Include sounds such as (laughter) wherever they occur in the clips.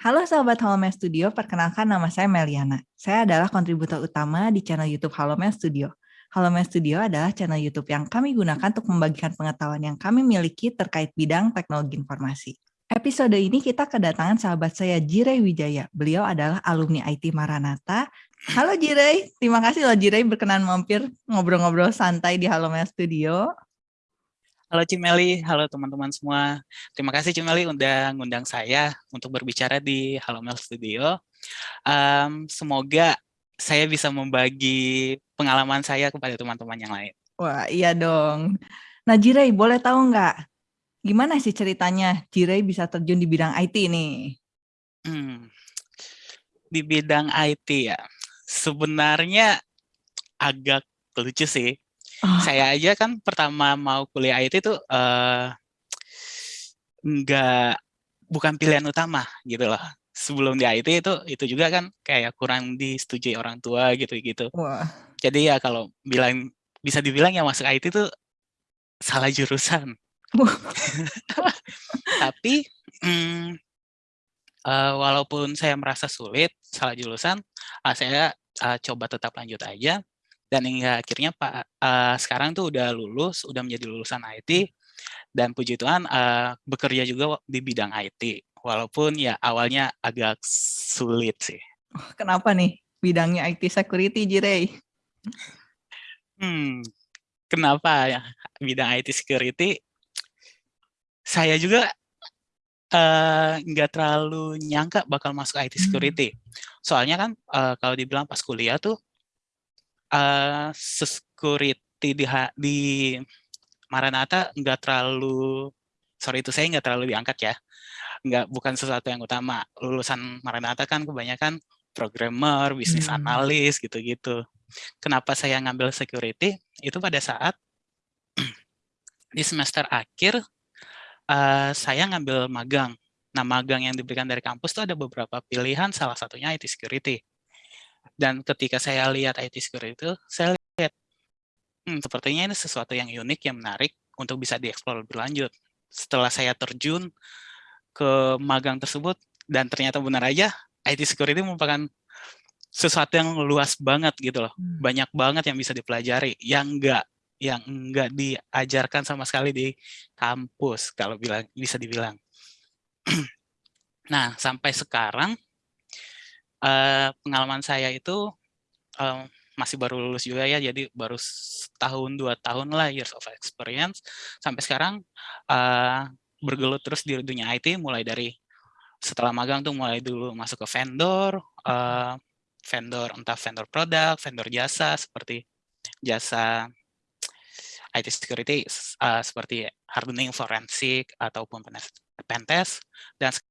Halo sahabat Halo Mel Studio, perkenalkan nama saya Meliana. Saya adalah kontributor utama di channel YouTube Halo Mel Studio. Halo Mel Studio adalah channel YouTube yang kami gunakan untuk membagikan pengetahuan yang kami miliki terkait bidang teknologi informasi. Episode ini kita kedatangan sahabat saya Jirei Wijaya. Beliau adalah alumni IT Maranatha. Halo Jirei, terima kasih loh Jirei berkenan mampir ngobrol-ngobrol santai di Halo Mel Studio. Halo Cimeli, halo teman-teman semua. Terima kasih Cimeli undang undang saya untuk berbicara di Halo Mel Studio. Um, semoga saya bisa membagi pengalaman saya kepada teman-teman yang lain. Wah, iya dong. Nah, Jirei, boleh tahu nggak gimana sih ceritanya Jirei bisa terjun di bidang IT nih? Hmm, di bidang IT ya, sebenarnya agak lucu sih Oh. Saya aja kan pertama mau kuliah IT itu uh, nggak bukan pilihan utama gitu loh. Sebelum di IT itu itu juga kan kayak kurang disetujui orang tua gitu-gitu. Jadi ya kalau bilang bisa dibilang yang masuk IT itu salah jurusan. (laughs) Tapi hmm, uh, walaupun saya merasa sulit salah jurusan, uh, saya uh, coba tetap lanjut aja dan hingga akhirnya Pak uh, sekarang tuh udah lulus, udah menjadi lulusan IT dan puji Tuhan uh, bekerja juga di bidang IT. Walaupun ya awalnya agak sulit sih. Oh, kenapa nih bidangnya IT security, Jirei? Hmm, kenapa ya bidang IT security? Saya juga nggak uh, terlalu nyangka bakal masuk IT hmm. security. Hmm. Soalnya kan uh, kalau dibilang pas kuliah tuh uh, security di di Maranatha nggak terlalu sorry itu saya nggak terlalu diangkat ya. Nggak bukan sesuatu yang utama. Lulusan Maranatha kan kebanyakan programmer bisnis hmm. analis gitu-gitu. Kenapa saya ngambil security? Itu pada saat (clears throat) di semester akhir uh, saya ngambil magang. Nah magang yang diberikan dari kampus itu ada beberapa pilihan salah satunya IT security dan ketika saya lihat IT security itu, saya lihat, hmm, sepertinya ini sesuatu yang unik, yang menarik untuk bisa dieksplor lebih lanjut. Setelah saya terjun ke magang tersebut, dan ternyata benar aja, IT security merupakan sesuatu yang luas banget gitu loh. Hmm. Banyak banget yang bisa dipelajari, yang enggak yang enggak diajarkan sama sekali di kampus, kalau bilang bisa dibilang. (clears throat) nah, sampai sekarang uh, pengalaman saya itu uh, masih baru lulus juga ya, jadi baru setahun dua tahun lah years of experience. Sampai sekarang uh, bergelut terus di dunia IT, mulai dari setelah magang tuh mulai dulu masuk ke vendor, uh, vendor entah vendor produk, vendor jasa seperti jasa IT security uh, seperti hardening forensik ataupun pentest dan sekarang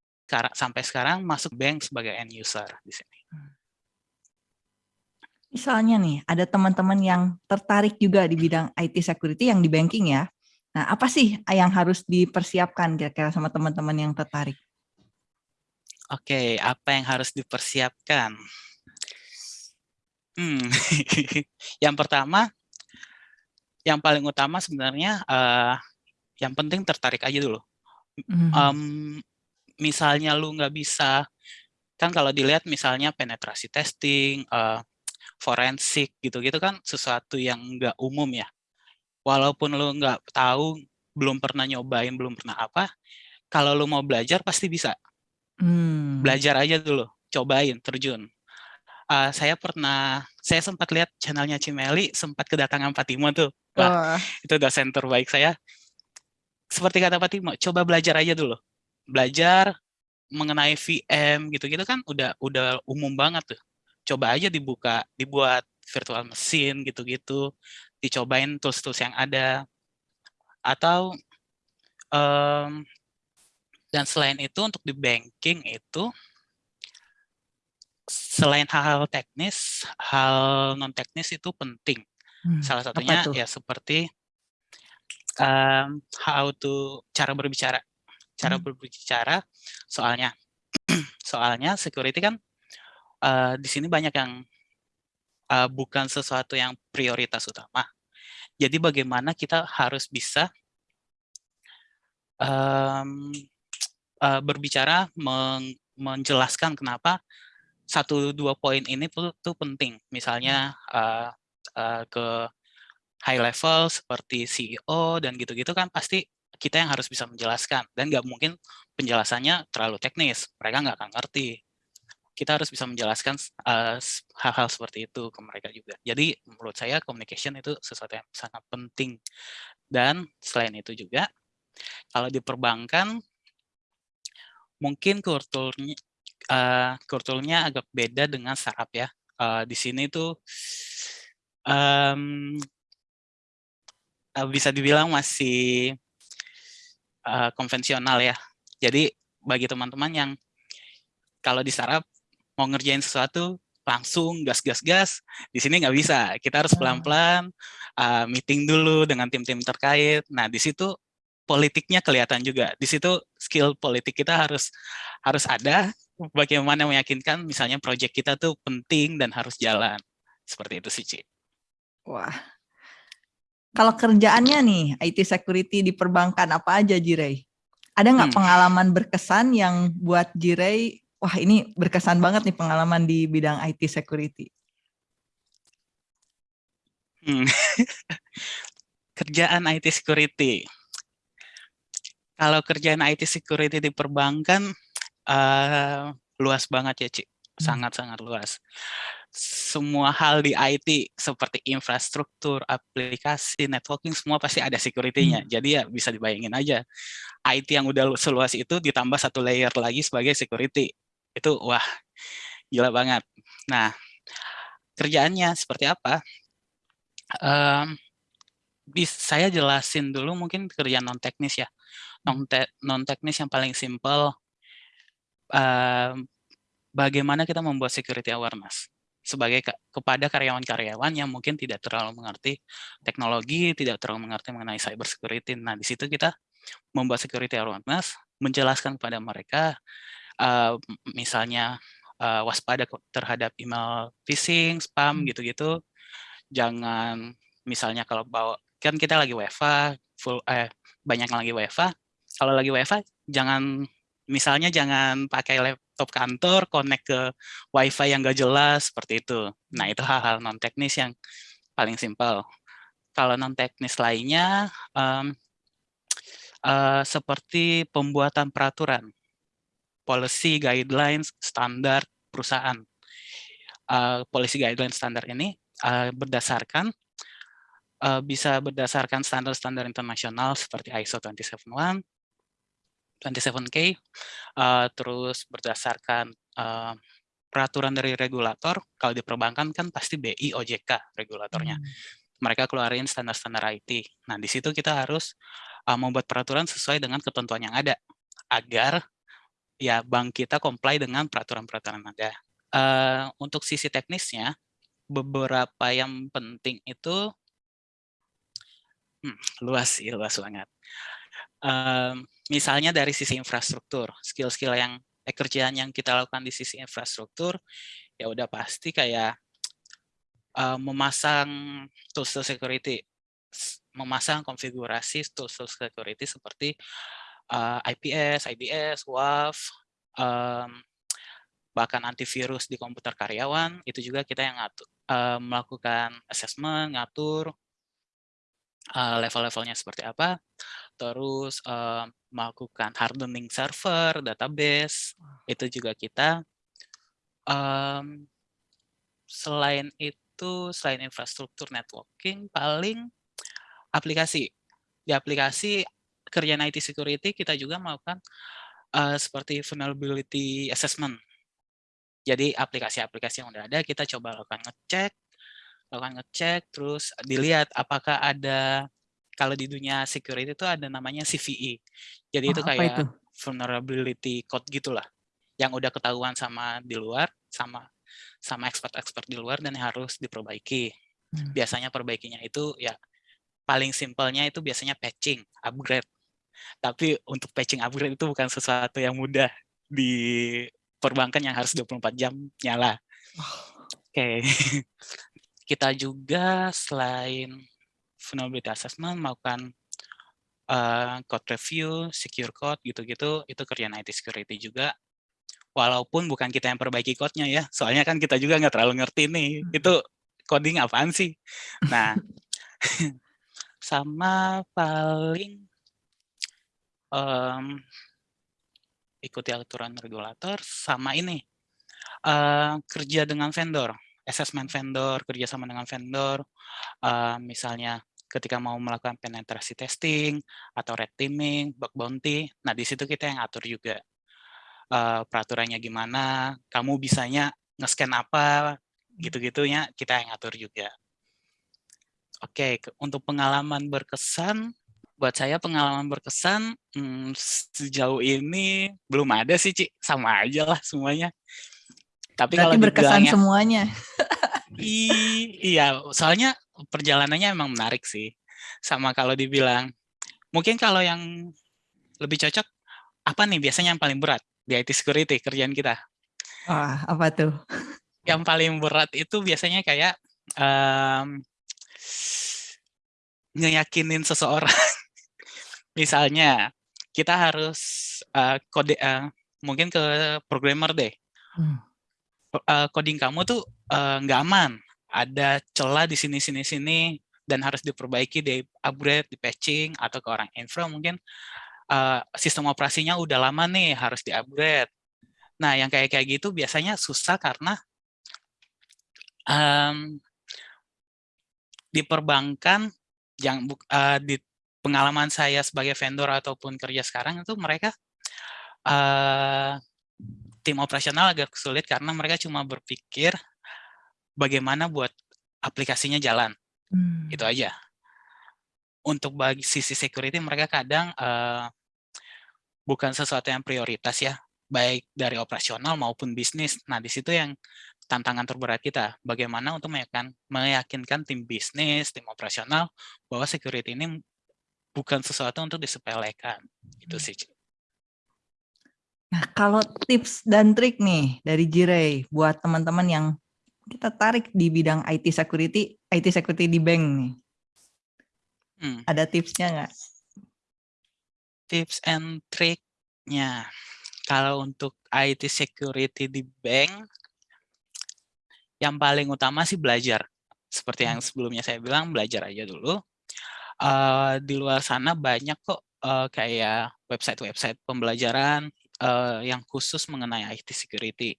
sampai sekarang masuk bank sebagai end user di sini. Hmm. Misalnya nih, ada teman-teman yang tertarik juga di bidang IT security yang di banking ya. Nah, apa sih yang harus dipersiapkan kira-kira sama teman-teman yang tertarik? Oke, apa yang harus dipersiapkan? Hmm, (laughs) yang pertama, yang paling utama sebenarnya, uh, yang penting tertarik aja dulu. Mm -hmm. um, misalnya lu nggak bisa, kan kalau dilihat misalnya penetrasi testing, uh, forensik gitu-gitu kan sesuatu yang nggak umum ya. Walaupun lu nggak tahu, belum pernah nyobain, belum pernah apa, kalau lu mau belajar pasti bisa. Hmm. Belajar aja dulu, cobain, terjun. Uh, saya pernah, saya sempat lihat channelnya Cimeli, sempat kedatangan Fatima tuh. Wah, oh. itu dosen terbaik saya. Seperti kata Fatima, coba belajar aja dulu belajar mengenai VM gitu-gitu kan udah udah umum banget tuh. Coba aja dibuka, dibuat virtual mesin gitu-gitu, dicobain tools-tools yang ada. Atau um, dan selain itu untuk di banking itu selain hal-hal teknis, hal non teknis itu penting. Hmm, Salah satunya ya seperti um, how to cara berbicara cara hmm. berbicara soalnya (clears throat) soalnya security kan uh, di sini banyak yang uh, bukan sesuatu yang prioritas utama. Jadi bagaimana kita harus bisa um, uh, (tsk) berbicara meng menjelaskan kenapa satu dua poin ini tuh, tuh penting. Misalnya uh, uh, ke high level seperti CEO dan gitu-gitu kan pasti kita yang harus bisa menjelaskan dan nggak mungkin penjelasannya terlalu teknis. Mereka nggak akan ngerti. Kita harus bisa menjelaskan hal-hal uh, seperti itu ke mereka juga. Jadi menurut saya communication itu sesuatu yang sangat penting. Dan selain itu juga, kalau di perbankan mungkin kulturnya uh, kulturnya agak beda dengan startup ya. Uh, di sini tuh um, bisa dibilang masih uh, konvensional ya. Jadi bagi teman-teman yang kalau di startup mau ngerjain sesuatu langsung gas-gas-gas, di sini nggak bisa. Kita harus pelan-pelan uh, meeting dulu dengan tim-tim terkait. Nah di situ politiknya kelihatan juga. Di situ skill politik kita harus harus ada bagaimana meyakinkan misalnya proyek kita tuh penting dan harus jalan. Seperti itu sih, Ci. Wah. Kalau kerjaannya nih, IT security di perbankan apa aja, Jirei? Ada nggak hmm. pengalaman berkesan yang buat Jirei, wah ini berkesan banget nih pengalaman di bidang IT security? Hmm. (laughs) Kerjaan IT security. Kalau kerjaan IT security di perbankan, uh, luas banget ya, Ci. Hmm. Sangat-sangat luas. Semua hal di IT seperti infrastruktur, aplikasi, networking, semua pasti ada security-nya. Hmm. Jadi ya bisa dibayangin aja. IT yang udah seluas itu ditambah satu layer lagi sebagai security. Itu wah, gila banget. Nah, kerjaannya seperti apa? Um, saya jelasin dulu mungkin kerjaan non teknis ya non, te non teknis yang paling simple uh, bagaimana kita membuat security awareness sebagai ke kepada karyawan-karyawan yang mungkin tidak terlalu mengerti teknologi, tidak terlalu mengerti mengenai cyber security. Nah, di situ kita membuat security awareness, menjelaskan kepada mereka, uh, misalnya uh, waspada terhadap email phishing, spam, hmm. gitu-gitu. Jangan, misalnya kalau bawa, kan kita lagi WFA, full, eh, banyak yang lagi WFA, kalau lagi WFA, jangan misalnya jangan pakai laptop kantor, connect ke WiFi yang gak jelas, seperti itu. Nah, itu hal-hal non-teknis yang paling simpel. Kalau non-teknis lainnya, um, uh, seperti pembuatan peraturan, policy, guidelines, standar perusahaan. Uh, policy guidelines standar ini uh, berdasarkan uh, bisa berdasarkan standar-standar internasional seperti ISO 27001, 27K, uh, terus berdasarkan uh, peraturan dari regulator, kalau di perbankan kan pasti BI, OJK regulatornya. Hmm. Mereka keluarin standar-standar IT. Nah, di situ kita harus uh, membuat peraturan sesuai dengan ketentuan yang ada, agar ya bank kita comply dengan peraturan-peraturan yang ada. Uh, untuk sisi teknisnya, beberapa yang penting itu hmm, luas sih, luas banget um, misalnya dari sisi infrastruktur, skill-skill yang eh, kerjaan yang kita lakukan di sisi infrastruktur, ya udah pasti kayak uh, memasang tools security, memasang konfigurasi tools security seperti uh, IPS, IDS, WAF, um, bahkan antivirus di komputer karyawan, itu juga kita yang ngatur, uh, melakukan assessment, ngatur uh, level-levelnya seperti apa terus uh, melakukan hardening server, database, itu juga kita. Um, selain itu, selain infrastruktur networking, paling aplikasi. Di aplikasi kerjaan IT security kita juga melakukan uh, seperti vulnerability assessment. Jadi aplikasi-aplikasi yang udah ada kita coba lakukan ngecek, lakukan ngecek, terus dilihat apakah ada kalau di dunia security itu ada namanya CVE. Jadi oh, itu kayak itu? vulnerability code gitulah yang udah ketahuan sama di luar sama sama expert-expert di luar dan harus diperbaiki. Hmm. Biasanya perbaikinya itu ya paling simpelnya itu biasanya patching, upgrade. Tapi untuk patching upgrade itu bukan sesuatu yang mudah di perbankan yang harus 24 jam nyala. Oke. Okay. (laughs) Kita juga selain vulnerability assessment, melakukan uh, code review, secure code, gitu-gitu, itu kerjaan IT security juga. Walaupun bukan kita yang perbaiki code-nya ya, soalnya kan kita juga nggak terlalu ngerti nih, hmm. itu coding apaan sih? Nah, (laughs) sama paling um, ikuti aturan regulator, sama ini, uh, kerja dengan vendor, assessment vendor, kerja sama dengan vendor, uh, misalnya ketika mau melakukan penetrasi testing, atau red teaming, bug bounty, nah di situ kita yang atur juga uh, peraturannya gimana, kamu bisanya nge-scan apa, gitu-gitunya kita yang atur juga. Oke, okay, untuk pengalaman berkesan, buat saya pengalaman berkesan hmm, sejauh ini belum ada sih, Ci. Sama aja lah semuanya. Tapi Berarti kalau berkesan semuanya. (laughs) i, iya, soalnya perjalanannya emang menarik sih. Sama kalau dibilang, mungkin kalau yang lebih cocok, apa nih biasanya yang paling berat? di IT security kerjaan kita. Wah, apa tuh? (laughs) Yang paling berat itu biasanya kayak um, ngeyakinin seseorang. (laughs) Misalnya, kita harus uh, kode uh, mungkin ke programmer deh. Hmm. Uh, coding kamu tuh nggak uh, aman. Ada celah di sini sini sini dan harus diperbaiki, di upgrade, di patching atau ke orang infra mungkin uh, sistem operasinya udah lama nih harus di-upgrade. Nah, yang kayak kayak gitu biasanya susah karena um, di perbankan yang uh, di pengalaman saya sebagai vendor ataupun kerja sekarang itu mereka uh, tim operasional agak sulit karena mereka cuma berpikir bagaimana buat aplikasinya jalan. Hmm. Itu aja. Untuk bagi sisi security mereka kadang uh, bukan sesuatu yang prioritas ya, baik dari operasional maupun bisnis. Nah, di situ yang tantangan terberat kita, bagaimana untuk meyakinkan, meyakinkan tim bisnis, tim operasional, bahwa security ini bukan sesuatu untuk disepelekan. Itu hmm. sih. Nah, kalau tips dan trik nih dari Jiray buat teman-teman yang kita tarik di bidang IT security, IT security di bank nih. Hmm. Ada tipsnya nggak? tips and triknya. Kalau untuk IT security di bank, yang paling utama sih belajar. Seperti yang hmm. sebelumnya saya bilang, belajar aja dulu. Uh, di luar sana banyak kok uh, kayak website-website pembelajaran uh, yang khusus mengenai IT security.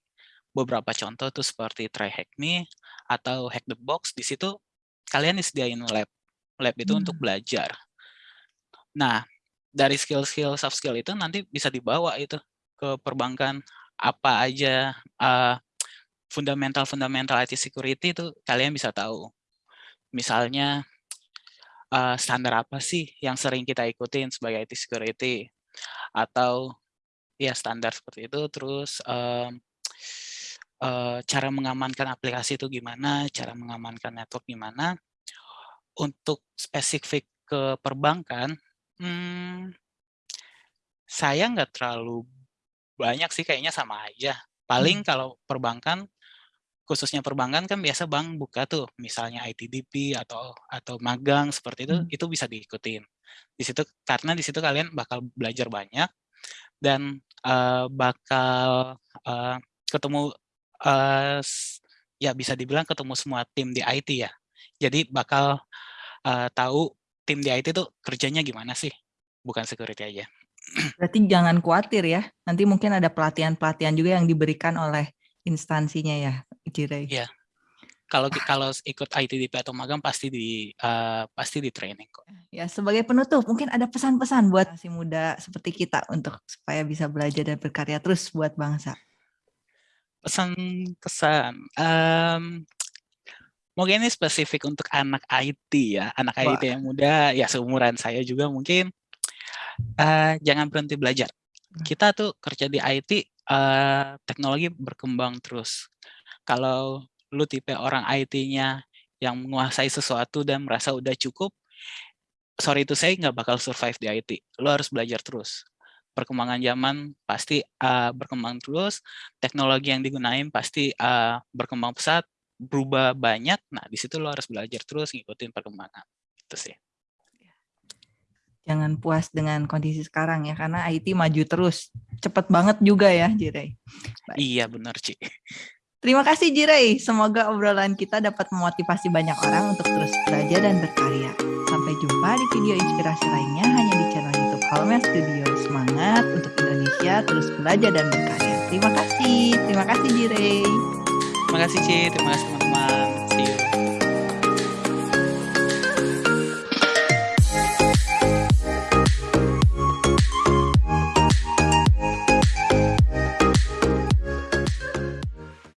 Beberapa contoh tuh seperti Try Hack Me atau Hack the Box. Di situ kalian disediain lab. Lab itu hmm. untuk belajar. Nah, dari skill-skill soft skill itu nanti bisa dibawa itu ke perbankan apa aja uh, fundamental-fundamental IT security itu kalian bisa tahu. Misalnya uh, standar apa sih yang sering kita ikutin sebagai IT security atau ya standar seperti itu terus um, uh, cara mengamankan aplikasi itu gimana, cara mengamankan network gimana. Untuk spesifik ke perbankan Hmm, saya nggak terlalu banyak sih kayaknya sama aja. Paling hmm. kalau perbankan, khususnya perbankan kan biasa bank buka tuh, misalnya ITDP atau atau magang seperti itu, hmm. itu bisa diikutin. Di situ karena di situ kalian bakal belajar banyak dan uh, bakal uh, ketemu uh, ya bisa dibilang ketemu semua tim di IT ya. Jadi bakal uh, tahu tim di IT itu kerjanya gimana sih? Bukan security aja. (clears throat) Berarti jangan khawatir ya. Nanti mungkin ada pelatihan-pelatihan juga yang diberikan oleh instansinya ya, Jirei. Iya. Kalau kalau ikut ITDP atau magang pasti di uh, pasti di training kok. Ya, sebagai penutup mungkin ada pesan-pesan buat masih muda seperti kita untuk supaya bisa belajar dan berkarya terus buat bangsa. Pesan kesan um, Mungkin ini spesifik untuk anak IT ya, anak Wah. IT yang muda, ya seumuran saya juga mungkin, uh, jangan berhenti belajar. Hmm. Kita tuh kerja di IT, uh, eh, teknologi berkembang terus. Kalau lu tipe orang IT-nya yang menguasai sesuatu dan merasa udah cukup, sorry itu saya nggak bakal survive di IT. Lu harus belajar terus. Perkembangan zaman pasti uh, berkembang terus, teknologi yang digunain pasti uh, berkembang pesat, berubah banyak, nah di situ lo harus belajar terus ngikutin perkembangan. Itu sih. jangan puas dengan kondisi sekarang ya karena IT maju terus cepet banget juga ya Jirei. Iya benar Ci. Terima kasih Jirei, semoga obrolan kita dapat memotivasi banyak orang untuk terus belajar dan berkarya. Sampai jumpa di video inspirasi lainnya hanya di channel YouTube Halmel Studio. Semangat untuk Indonesia terus belajar dan berkarya. Terima kasih, terima kasih Jirei. Terima kasih Ci, terima kasih teman-teman. See you.